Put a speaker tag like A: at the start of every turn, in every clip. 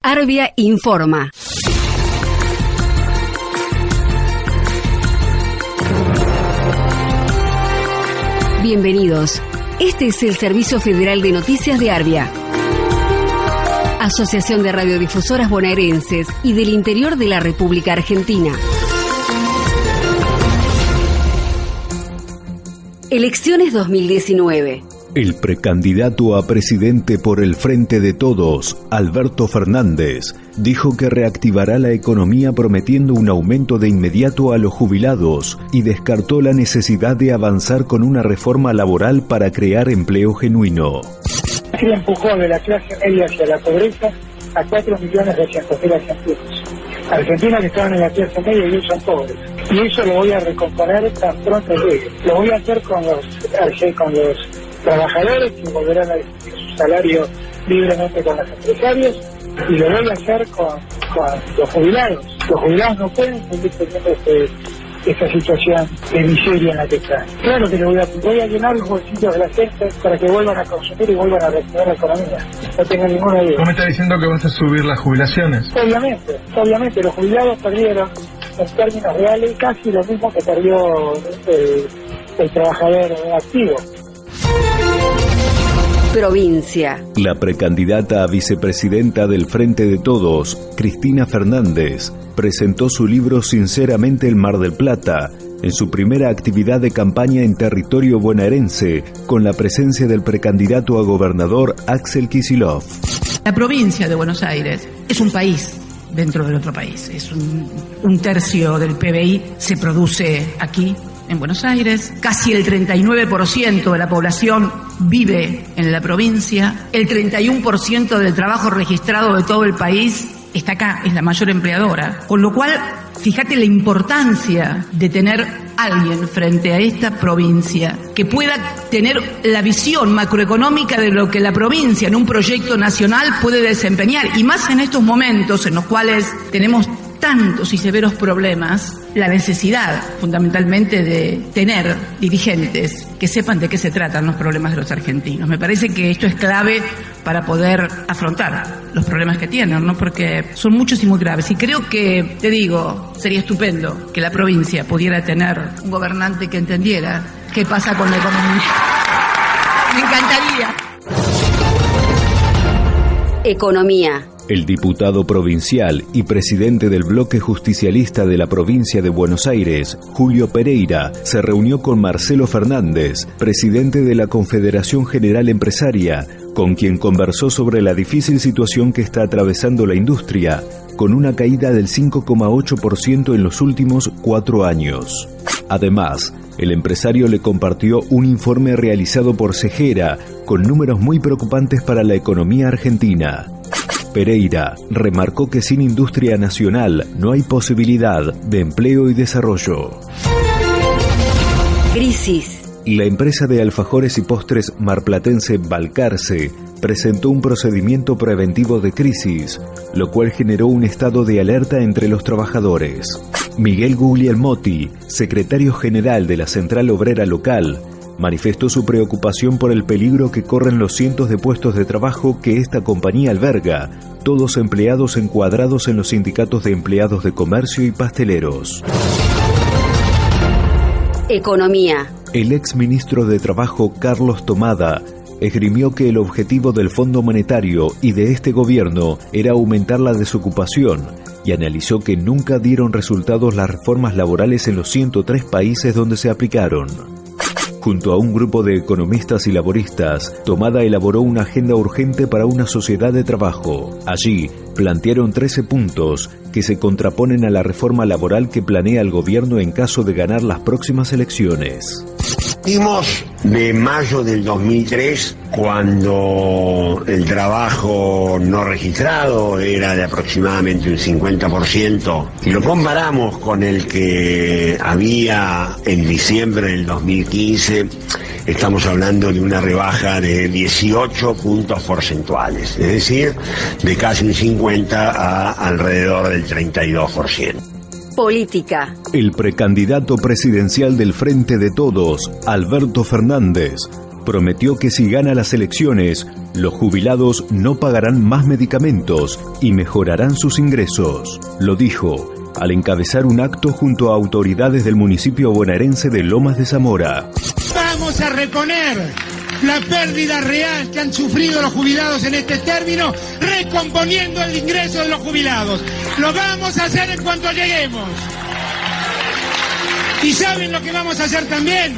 A: Arbia informa. Bienvenidos. Este es el Servicio Federal de Noticias de Arbia. Asociación de Radiodifusoras Bonaerenses y del Interior de la República Argentina. Elecciones 2019.
B: El precandidato a presidente por el Frente de Todos, Alberto Fernández, dijo que reactivará la economía prometiendo un aumento de inmediato a los jubilados y descartó la necesidad de avanzar con una reforma laboral para crear empleo genuino.
C: Se empujó de la clase media hacia la pobreza a 4 millones de argentinos. Argentinos que estaban en la clase media y hoy son pobres. Y eso lo voy a recomponer tan pronto llegue. Lo voy a hacer con los, con los trabajadores que volverán a discutir su salario libremente con los empresarios y lo voy a hacer con, los jubilados. Los jubilados no pueden seguir teniendo este, esta situación de miseria en la que están. Claro que voy a, voy a llenar los bolsillos de la gente para que vuelvan a consumir y vuelvan a reactivar la economía. No tengo ninguna duda.
D: ¿Cómo me está diciendo que vas a subir las jubilaciones?
C: Obviamente, obviamente. Los jubilados perdieron en términos reales casi lo mismo que perdió eh, el trabajador activo
A: provincia.
B: La precandidata a vicepresidenta del Frente de Todos, Cristina Fernández, presentó su libro Sinceramente el Mar del Plata en su primera actividad de campaña en territorio bonaerense, con la presencia del precandidato a gobernador Axel Kisilov.
E: La provincia de Buenos Aires es un país dentro del otro país. Es un, un tercio del PBI se produce aquí en Buenos Aires, casi el 39% de la población vive en la provincia, el 31% del trabajo registrado de todo el país está acá, es la mayor empleadora. Con lo cual, fíjate la importancia de tener alguien frente a esta provincia que pueda tener la visión macroeconómica de lo que la provincia en un proyecto nacional puede desempeñar. Y más en estos momentos en los cuales tenemos tantos y severos problemas, la necesidad fundamentalmente de tener dirigentes que sepan de qué se tratan los problemas de los argentinos. Me parece que esto es clave para poder afrontar los problemas que tienen, ¿no? Porque son muchos y muy graves. Y creo que, te digo, sería estupendo que la provincia pudiera tener un gobernante que entendiera qué pasa con la economía. Me encantaría.
A: Economía.
B: El diputado provincial y presidente del bloque justicialista de la provincia de Buenos Aires, Julio Pereira, se reunió con Marcelo Fernández, presidente de la Confederación General Empresaria, con quien conversó sobre la difícil situación que está atravesando la industria, con una caída del 5,8% en los últimos cuatro años. Además, el empresario le compartió un informe realizado por Cejera con números muy preocupantes para la economía argentina. Pereira remarcó que sin industria nacional no hay posibilidad de empleo y desarrollo.
A: Crisis.
B: La empresa de alfajores y postres marplatense Balcarce presentó un procedimiento preventivo de crisis, lo cual generó un estado de alerta entre los trabajadores. Miguel Guglielmotti, secretario general de la Central Obrera Local, manifestó su preocupación por el peligro que corren los cientos de puestos de trabajo que esta compañía alberga, todos empleados encuadrados en los sindicatos de empleados de comercio y pasteleros.
A: Economía.
B: El ex ministro de Trabajo Carlos Tomada esgrimió que el objetivo del Fondo Monetario y de este gobierno era aumentar la desocupación y analizó que nunca dieron resultados las reformas laborales en los 103 países donde se aplicaron. Junto a un grupo de economistas y laboristas, Tomada elaboró una agenda urgente para una sociedad de trabajo. Allí, plantearon 13 puntos que se contraponen a la reforma laboral que planea el gobierno en caso de ganar las próximas elecciones
F: de mayo del 2003, cuando el trabajo no registrado era de aproximadamente un 50%, y lo comparamos con el que había en diciembre del 2015, estamos hablando de una rebaja de 18 puntos porcentuales, es decir, de casi un 50 a alrededor del 32%
A: política.
B: El precandidato presidencial del Frente de Todos, Alberto Fernández, prometió que si gana las elecciones, Los jubilados no pagarán más medicamentos y mejorarán sus ingresos. Lo dijo al encabezar un acto junto a autoridades del municipio bonaerense de Lomas de Zamora.
G: Vamos a reponer la pérdida real que han sufrido los jubilados en este término, recomponiendo el ingreso de los jubilados. Lo vamos a hacer en cuanto lleguemos. ¿Y saben lo que vamos a hacer también?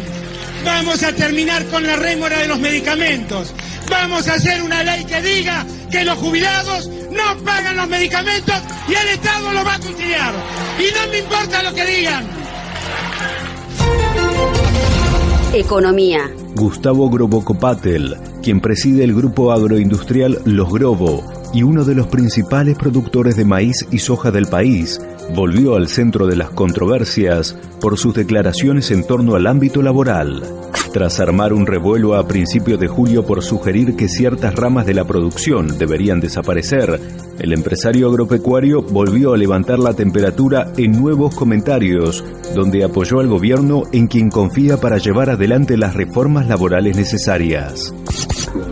G: Vamos a terminar con la rémora de los medicamentos. Vamos a hacer una ley que diga que los jubilados no pagan los medicamentos y el Estado lo va a cuchillar. Y no me importa lo que digan.
A: Economía.
B: Gustavo Grobocopatel, quien preside el grupo agroindustrial Los Grobo y uno de los principales productores de maíz y soja del país, volvió al centro de las controversias por sus declaraciones en torno al ámbito laboral. Tras armar un revuelo a principios de julio por sugerir que ciertas ramas de la producción deberían desaparecer, el empresario agropecuario volvió a levantar la temperatura en nuevos comentarios, donde apoyó al gobierno en quien confía para llevar adelante las reformas laborales necesarias.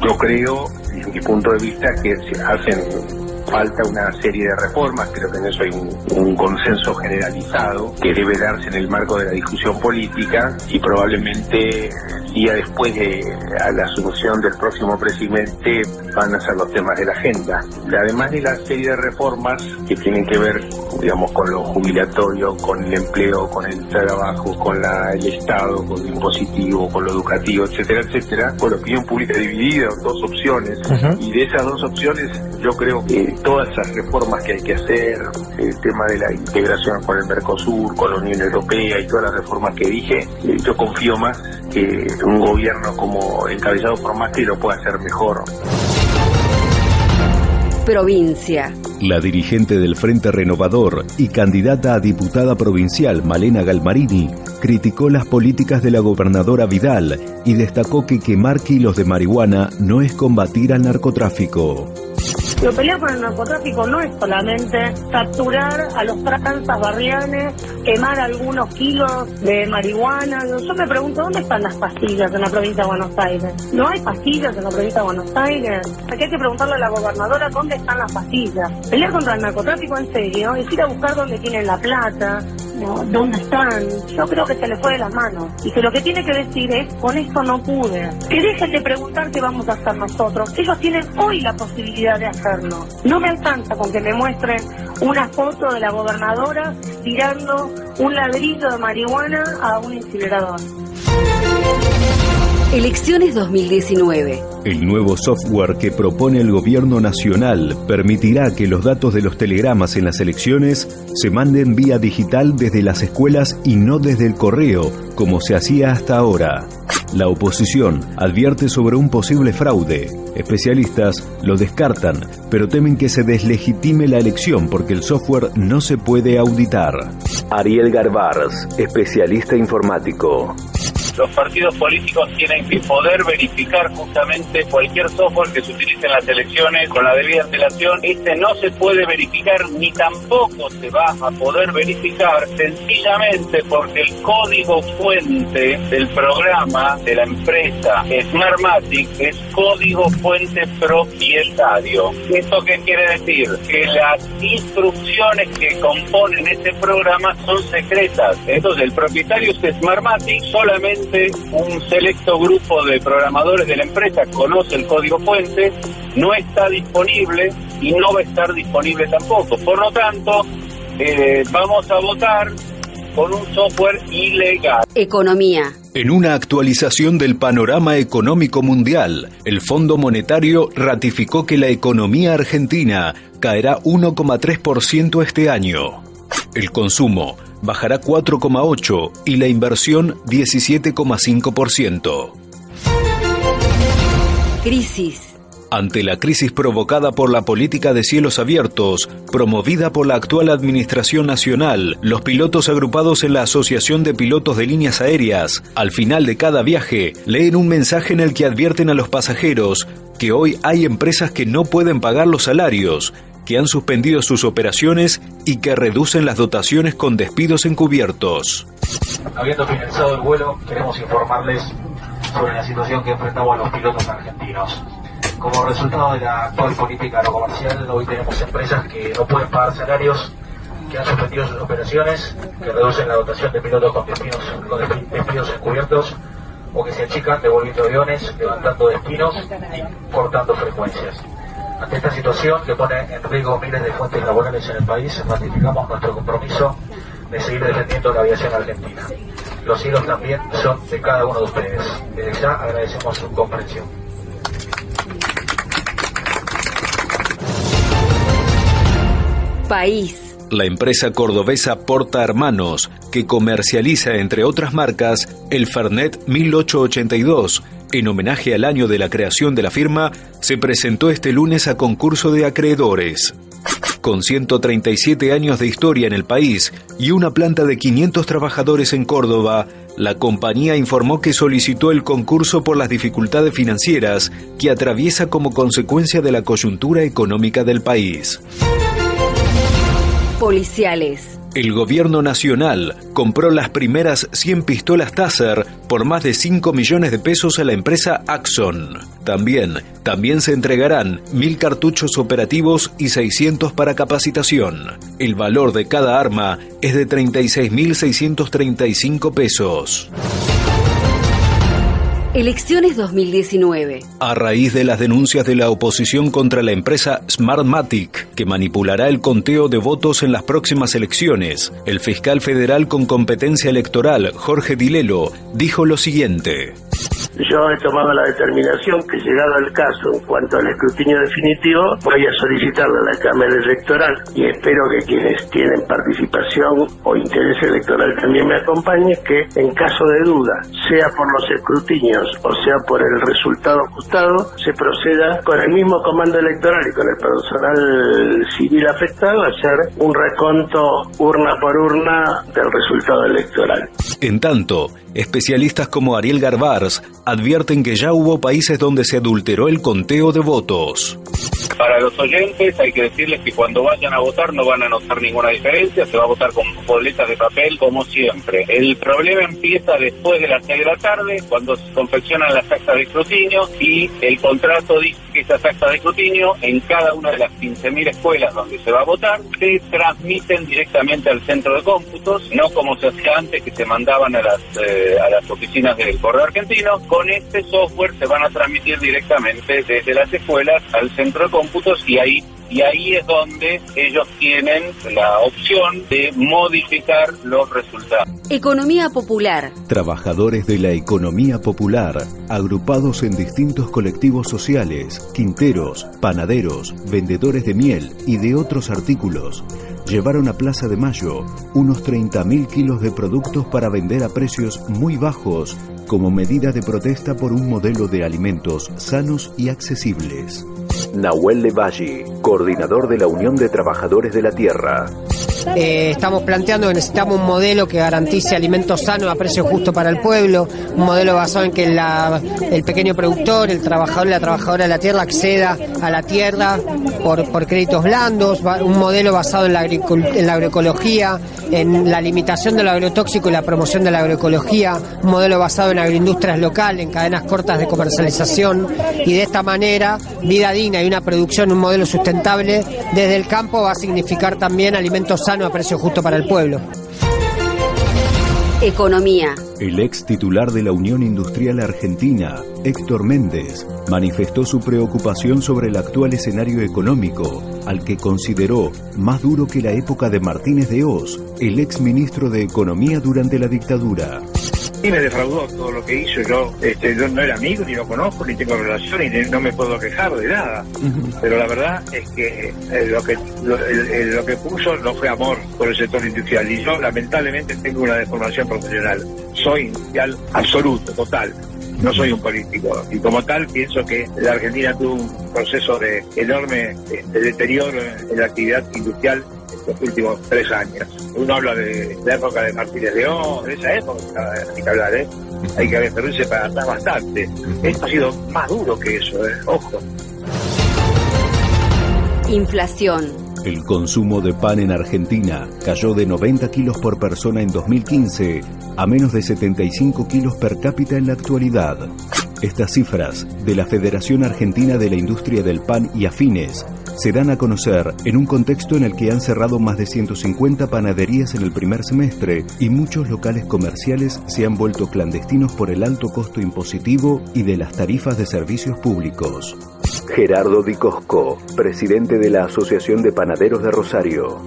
H: Yo creo, desde mi punto de vista, que se hacen falta una serie de reformas, creo que en eso hay un, consenso generalizado que debe darse en el marco de la discusión política y probablemente día después de la asunción del próximo presidente van a ser los temas de la agenda. Además de la serie de reformas que tienen que ver, digamos, con lo jubilatorio, con el empleo, con el trabajo, con la, el Estado, con lo impositivo, con lo educativo, etcétera, etcétera, con la opinión pública dividida en dos opciones y de esas dos opciones yo creo que todas esas reformas que hay que hacer, el tema de la integración con el Mercosur, con la Unión Europea y todas las reformas que dije, eh, yo confío más que un gobierno como encabezado por Macri lo pueda hacer mejor.
A: Provincia.
B: La dirigente del Frente Renovador y candidata a diputada provincial Malena Galmarini criticó las políticas de la gobernadora Vidal y destacó que quemar kilos de marihuana no es combatir al narcotráfico.
I: Lo pelear con el narcotráfico no es solamente capturar a los tranzas barrianes, quemar algunos kilos de marihuana. Yo me pregunto, ¿dónde están las pastillas en la provincia de Buenos Aires? ¿No hay pastillas en la provincia de Buenos Aires? Aquí hay que preguntarle a la gobernadora dónde están las pastillas. Pelear contra el narcotráfico en serio es ir a buscar dónde tienen la plata, ¿Dónde están? Yo creo que se le fue de las manos. Y que lo que tiene que decir es, con esto no pude. Que dejen de preguntar qué vamos a hacer nosotros. Ellos tienen hoy la posibilidad de No me alcanza con que me muestren una foto de la gobernadora tirando un ladrillo de marihuana a un incinerador.
A: Elecciones 2019.
B: El nuevo software que propone el gobierno nacional permitirá que los datos de los telegramas en las elecciones se manden vía digital desde las escuelas y no desde el correo, como se hacía hasta ahora. La oposición advierte sobre un posible fraude. Especialistas lo descartan, pero temen que se deslegitime la elección porque el software no se puede auditar. Ariel Garbars, especialista informático
J: los partidos políticos tienen que poder verificar justamente cualquier software que se utilice en las elecciones con la debida antelación. Este no se puede verificar ni tampoco se va a poder verificar sencillamente porque el código fuente del programa de la empresa Smartmatic es código fuente propietario. ¿Esto qué quiere decir? Que las instrucciones que componen ese programa son secretas. Entonces el propietario es Smartmatic solamente un selecto grupo de programadores de la empresa conoce el código fuente, no está disponible y no va a estar disponible tampoco. Por lo tanto, eh, vamos a votar con un software ilegal.
A: Economía.
B: En una actualización del panorama económico mundial, el Fondo Monetario ratificó que la economía argentina caerá 1,3% este año. El consumo bajará 4,8% y la inversión 17,5%.
A: Crisis.
B: Ante la crisis provocada por la política de cielos abiertos, promovida por la actual Administración Nacional, los pilotos agrupados en la Asociación de Pilotos de Líneas Aéreas, al final de cada viaje, leen un mensaje en el que advierten a los pasajeros que hoy hay empresas que no pueden pagar los salarios que han suspendido sus operaciones y que reducen las dotaciones con despidos encubiertos.
K: Habiendo finalizado el vuelo, queremos informarles sobre la situación que enfrentamos los pilotos argentinos. Como resultado de la actual política no comercial, hoy tenemos empresas que no pueden pagar salarios, que han suspendido sus operaciones, que reducen la dotación de pilotos con despidos, con despidos encubiertos o que se achican devolviendo aviones, levantando destinos y cortando frecuencias. Ante esta situación que pone en riesgo miles de fuentes laborales en el país, ratificamos nuestro compromiso de seguir defendiendo la aviación argentina. Los hilos también son de cada uno de ustedes. Desde ya agradecemos su comprensión.
A: País.
B: La empresa cordobesa Porta Hermanos, que comercializa entre otras marcas el Fernet 1882, en homenaje al año de la creación de la firma, se presentó este lunes a concurso de acreedores. Con 137 años de historia en el país y una planta de 500 trabajadores en Córdoba, la compañía informó que solicitó el concurso por las dificultades financieras que atraviesa como consecuencia de la coyuntura económica del país.
A: Policiales.
B: El gobierno nacional compró las primeras 100 pistolas Taser por más de 5 millones de pesos a la empresa Axon. También, también se entregarán 1.000 cartuchos operativos y 600 para capacitación. El valor de cada arma es de 36.635 pesos.
A: Elecciones 2019.
B: A raíz de las denuncias de la oposición contra la empresa Smartmatic, que manipulará el conteo de votos en las próximas elecciones, el fiscal federal con competencia electoral, Jorge Dilelo, dijo lo siguiente.
L: Yo he tomado la determinación que llegado el caso en cuanto al escrutinio definitivo voy a solicitarle a la Cámara Electoral y espero que quienes tienen participación o interés electoral también me acompañen que en caso de duda, sea por los escrutinios o sea por el resultado ajustado, se proceda con el mismo comando electoral y con el personal civil afectado a hacer un reconto urna por urna del resultado electoral.
B: En tanto, especialistas como Ariel Garbars advierten que ya hubo países donde se adulteró el conteo de votos.
J: Para los oyentes hay que decirles que cuando vayan a votar no van a notar ninguna diferencia, se va a votar con boletas de papel como siempre. El problema empieza después de las 6 de la tarde, cuando se confeccionan las actas de escrutinio y el contrato dice que esas actas de escrutinio en cada una de las 15.000 escuelas donde se va a votar se transmiten directamente al centro de cómputos, no como se hacía antes que se mandaban a las, eh, a las oficinas del correo argentino. Con este software se van a transmitir directamente desde las escuelas al centro de cómputos y ahí y ahí es donde ellos tienen la opción de modificar los resultados.
A: Economía popular.
B: Trabajadores de la economía popular, agrupados en distintos colectivos sociales, quinteros, panaderos, vendedores de miel y de otros artículos, llevaron a Plaza de Mayo unos 30.000 kilos de productos para vender a precios muy bajos como medida de protesta por un modelo de alimentos sanos y accesibles. Nahuel Levalli, coordinador de la Unión de Trabajadores de la Tierra.
M: Eh, estamos planteando que necesitamos un modelo que garantice alimentos sanos a precio justo para el pueblo, un modelo basado en que el pequeño productor, el trabajador y la trabajadora de la tierra acceda a la tierra por, por créditos blandos, un modelo basado en la, en la agroecología, en la limitación del agrotóxico y la promoción de la agroecología, un modelo basado en agroindustrias locales, en cadenas cortas de comercialización y de esta manera vida digna y una producción, un modelo sustentable desde el campo va a significar también alimentos sanos a precio justo para el pueblo.
A: Economía.
B: El ex titular de la Unión Industrial Argentina, Héctor Méndez, manifestó su preocupación sobre el actual escenario económico, al que consideró más duro que la época de Martínez de Oz, el ex ministro de Economía durante la dictadura.
N: Y me defraudó todo lo que hizo. Yo, este, yo no era amigo, ni lo conozco, ni tengo relación, y no me puedo quejar de nada. Pero la verdad es que eh, lo que lo, que puso no fue amor por el sector industrial. Y yo, lamentablemente, tengo una deformación profesional. Soy industrial absoluto, total no soy un político y como tal pienso que la Argentina tuvo un proceso de enorme este, deterioro en la actividad industrial los últimos tres años. Uno habla de la época de Martínez León, de esa época hay que hablar, ¿eh? Hay que referirse para atrás bastante. Esto ha sido más duro que eso, ¿eh? Ojo.
A: Inflación.
B: El consumo de pan en Argentina cayó de 90 kilos por persona en 2015 a menos de 75 kilos per cápita en la actualidad. Estas cifras de la Federación Argentina de la Industria del Pan y Afines se dan a conocer en un contexto en el que han cerrado más de 150 panaderías en el primer semestre y muchos locales comerciales se han vuelto clandestinos por el alto costo impositivo y de las tarifas de servicios públicos. Gerardo Di Cosco, presidente de la Asociación de Panaderos de Rosario.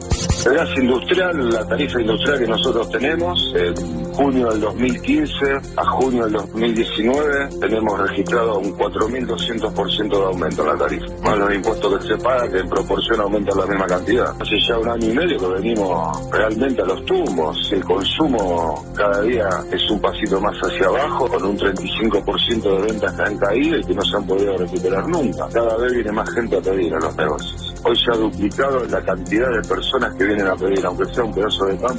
O: El gas industrial, la tarifa industrial que nosotros tenemos, de junio del 2015 a junio del 2019, tenemos registrado un 4.200% de aumento en la tarifa. Más los impuestos que se pagan, que en proporción aumentan la misma cantidad. Hace ya un año y medio que venimos realmente a los tumbos. El consumo cada día es un pasito más hacia abajo, con un 35% de ventas que han caído y que no se han podido recuperar nunca. Cada vez viene más gente a pedir a los negocios. Hoy se ha duplicado la cantidad de personas que vienen a pedir, aunque sea un pedazo de pan.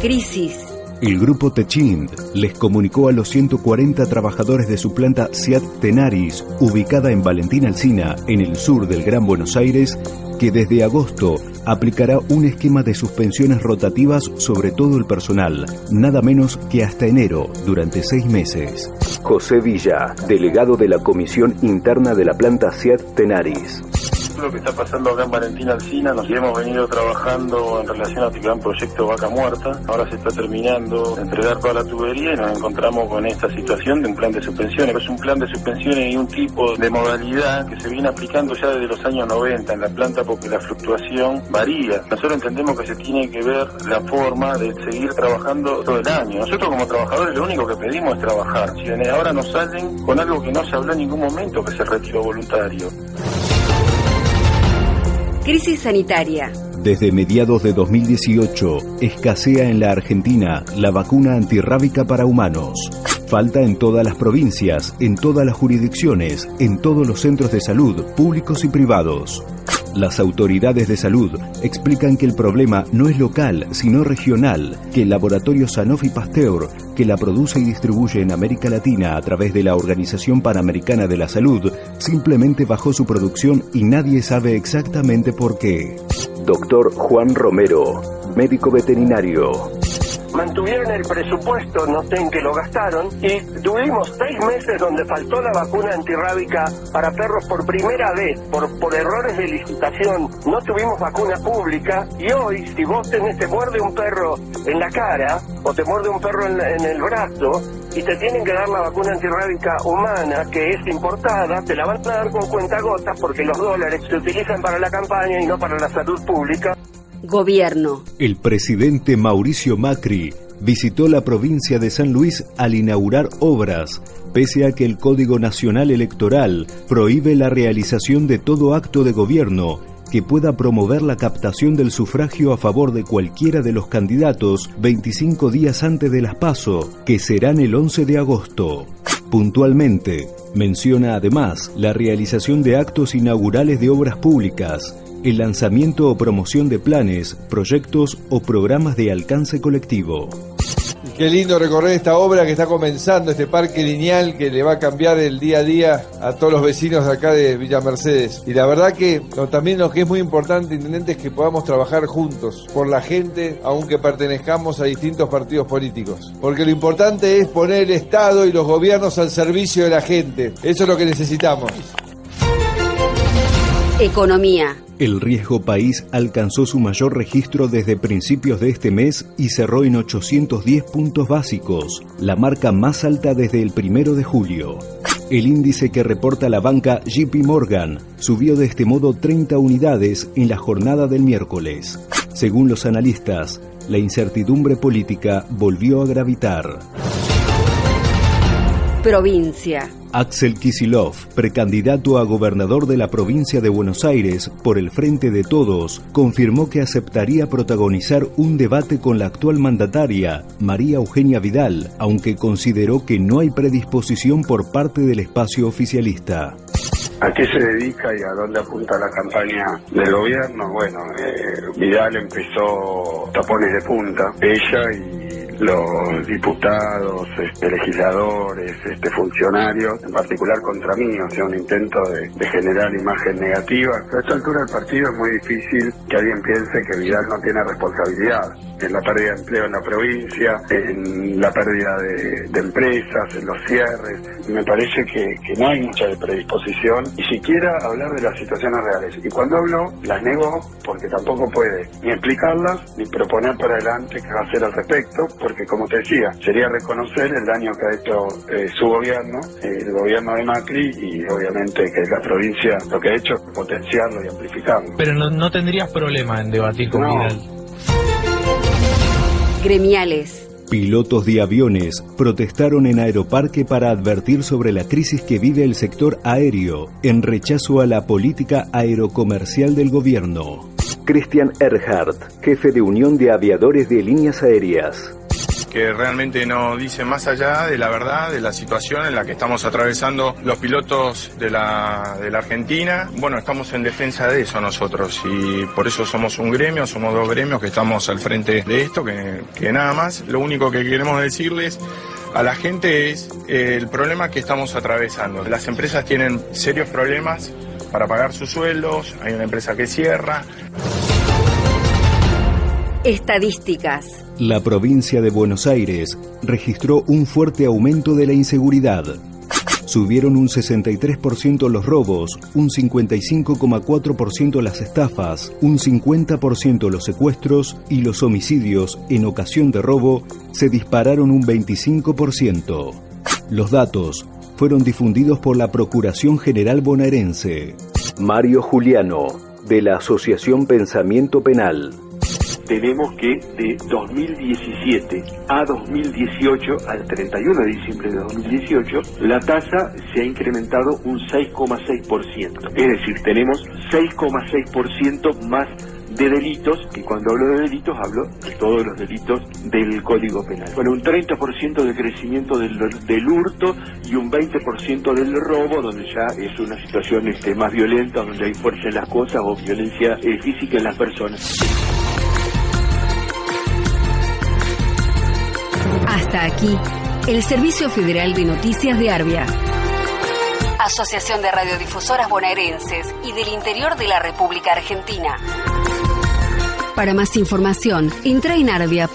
A: Crisis.
B: El grupo Techind les comunicó a los 140 trabajadores de su planta Seat Tenaris, ubicada en Valentín Alsina, en el sur del Gran Buenos Aires, que desde agosto aplicará un esquema de suspensiones rotativas sobre todo el personal, nada menos que hasta enero, durante seis meses. José Villa, delegado de la Comisión Interna de la planta Seat Tenaris
P: lo que está pasando acá en Valentín Alcina, nos hemos venido trabajando en relación al gran proyecto Vaca Muerta. Ahora se está terminando de entregar toda la tubería y nos encontramos con esta situación de un plan de suspensiones. Es un plan de suspensiones y un tipo de modalidad que se viene aplicando ya desde los años 90 en la planta porque la fluctuación varía. Nosotros entendemos que se tiene que ver la forma de seguir trabajando todo el año. Nosotros como trabajadores lo único que pedimos es trabajar. Si ahora nos salen con algo que no se habló en ningún momento, que es el retiro voluntario.
A: Crisis sanitaria.
B: Desde mediados de 2018, escasea en la Argentina la vacuna antirrábica para humanos. Falta en todas las provincias, en todas las jurisdicciones, en todos los centros de salud, públicos y privados. Las autoridades de salud explican que el problema no es local, sino regional, que el laboratorio Sanofi Pasteur, que la produce y distribuye en América Latina a través de la Organización Panamericana de la Salud, simplemente bajó su producción y nadie sabe exactamente por qué. Doctor Juan Romero, médico veterinario
Q: mantuvieron el presupuesto, no sé en qué lo gastaron, y tuvimos seis meses donde faltó la vacuna antirrábica para perros por primera vez, por, por errores de licitación, no tuvimos vacuna pública, y hoy si vos tenés, te muerde un perro en la cara, o te muerde un perro en, en el brazo, y te tienen que dar la vacuna antirrábica humana, que es importada, te la van a dar con cuentagotas porque los dólares se utilizan para la campaña y no para la salud pública.
A: Gobierno.
B: El presidente Mauricio Macri visitó la provincia de San Luis al inaugurar obras, pese a que el Código Nacional Electoral prohíbe la realización de todo acto de gobierno que pueda promover la captación del sufragio a favor de cualquiera de los candidatos 25 días antes de las que serán el 11 de agosto. Puntualmente, menciona además la realización de actos inaugurales de obras públicas, el lanzamiento o promoción de planes, proyectos o programas de alcance colectivo.
R: Qué lindo recorrer esta obra que está comenzando, este parque lineal que le va a cambiar el día a día a todos los vecinos de acá de Villa Mercedes. Y la verdad que también lo que es muy importante, intendente, es que podamos trabajar juntos por la gente, aunque pertenezcamos a distintos partidos políticos. Porque lo importante es poner el Estado y los gobiernos al servicio de la gente. Eso es lo que necesitamos.
A: Economía.
B: El riesgo país alcanzó su mayor registro desde principios de este mes y cerró en 810 puntos básicos, la marca más alta desde el primero de julio. El índice que reporta la banca JP Morgan subió de este modo 30 unidades en la jornada del miércoles. Según los analistas, la incertidumbre política volvió a gravitar.
A: Provincia.
B: Axel Kisilov, precandidato a gobernador de la provincia de Buenos Aires por el Frente de Todos, confirmó que aceptaría protagonizar un debate con la actual mandataria, María Eugenia Vidal, aunque consideró que no hay predisposición por parte del espacio oficialista.
O: ¿A qué se dedica y a dónde apunta la campaña del gobierno? Bueno, eh, Vidal empezó tapones de punta, ella y
S: los diputados, este, legisladores, este, funcionarios, en particular contra mí, o sea, un intento de, de generar imagen negativa. A esta altura del partido es muy difícil que alguien piense que Vidal no tiene responsabilidad en la pérdida de empleo en la provincia, en la pérdida de, empresas, en los cierres. Me parece que, no hay mucha predisposición y siquiera hablar de las situaciones reales. Y cuando hablo, las nego porque tampoco puede ni explicarlas ni proponer para adelante qué hacer al respecto, porque como te decía, sería reconocer el daño que ha hecho eh, su gobierno, el gobierno de Macri y obviamente que la provincia lo que ha hecho es potenciarlo y amplificarlo.
D: Pero no tendrías problema en debatir con
S: No.
D: Vidal.
A: Gremiales.
B: Pilotos de aviones protestaron en Aeroparque para advertir sobre la crisis que vive el sector aéreo en rechazo a la política aerocomercial del gobierno. Christian Erhardt, jefe de Unión de Aviadores de Líneas Aéreas.
T: Que realmente no dice más allá de la verdad de la situación en la que estamos atravesando los pilotos de la, Argentina. Bueno, estamos en defensa de eso nosotros y por eso somos un gremio, somos dos gremios que estamos al frente de esto, que, que nada más. Lo único que queremos decirles a la gente es eh, el problema que estamos atravesando. Las empresas tienen serios problemas para pagar sus sueldos, hay una empresa que cierra,
A: Estadísticas.
B: La provincia de Buenos Aires registró un fuerte aumento de la inseguridad. Subieron un 63% los robos, un 55,4% las estafas, un 50% los secuestros y los homicidios en ocasión de robo se dispararon un 25%. Los datos fueron difundidos por la Procuración General bonaerense. Mario Juliano, de la Asociación Pensamiento Penal.
U: Tenemos que de 2017 a 2018, al 31 de diciembre de 2018, la tasa se ha incrementado un 6,6%. Es decir, tenemos 6,6% más de delitos, y cuando hablo de delitos hablo de todos los delitos del Código Penal. Bueno, un 30% de crecimiento del, del hurto y un 20% del robo, donde ya es una situación este, más violenta, donde hay fuerza en las cosas o violencia eh, física en las personas.
A: Hasta aquí, el Servicio Federal de Noticias de Arbia. Asociación de Radiodifusoras Bonaerenses y del Interior de la República Argentina. Para más información, entra en arbia.org.ar.